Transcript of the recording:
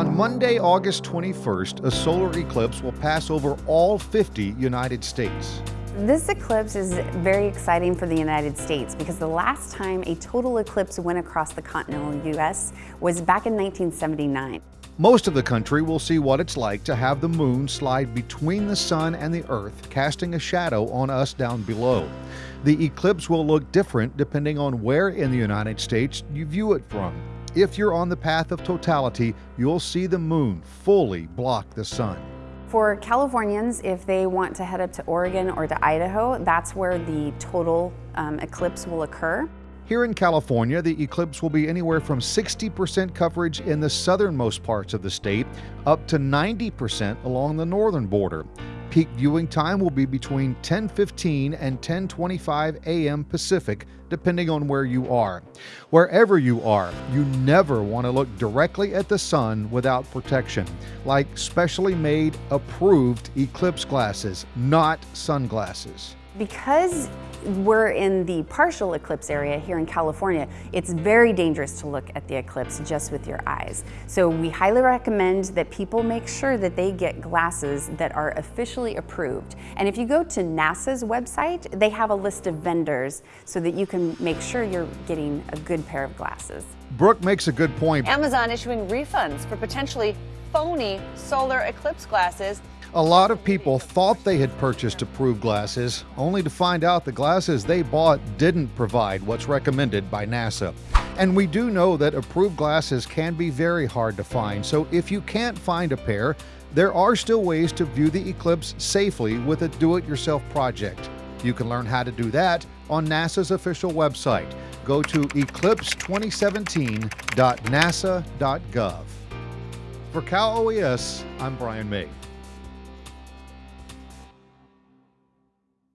On Monday, August 21st, a solar eclipse will pass over all 50 United States. This eclipse is very exciting for the United States because the last time a total eclipse went across the continental U.S. was back in 1979. Most of the country will see what it's like to have the moon slide between the sun and the earth, casting a shadow on us down below. The eclipse will look different depending on where in the United States you view it from. If you're on the path of totality, you'll see the moon fully block the sun. For Californians, if they want to head up to Oregon or to Idaho, that's where the total um, eclipse will occur. Here in California, the eclipse will be anywhere from 60% coverage in the southernmost parts of the state up to 90% along the northern border. Peak viewing time will be between 10:15 and 10:25 a.m. Pacific, depending on where you are. Wherever you are, you never want to look directly at the sun without protection, like specially made approved eclipse glasses, not sunglasses. Because we're in the partial eclipse area here in California, it's very dangerous to look at the eclipse just with your eyes. So we highly recommend that people make sure that they get glasses that are officially approved. And if you go to NASA's website, they have a list of vendors so that you can make sure you're getting a good pair of glasses. Brooke makes a good point. Amazon issuing refunds for potentially phony solar eclipse glasses a lot of people thought they had purchased approved glasses, only to find out the glasses they bought didn't provide what's recommended by NASA. And we do know that approved glasses can be very hard to find, so if you can't find a pair, there are still ways to view the eclipse safely with a do it yourself project. You can learn how to do that on NASA's official website. Go to eclipse2017.nasa.gov. For Cal OES, I'm Brian May.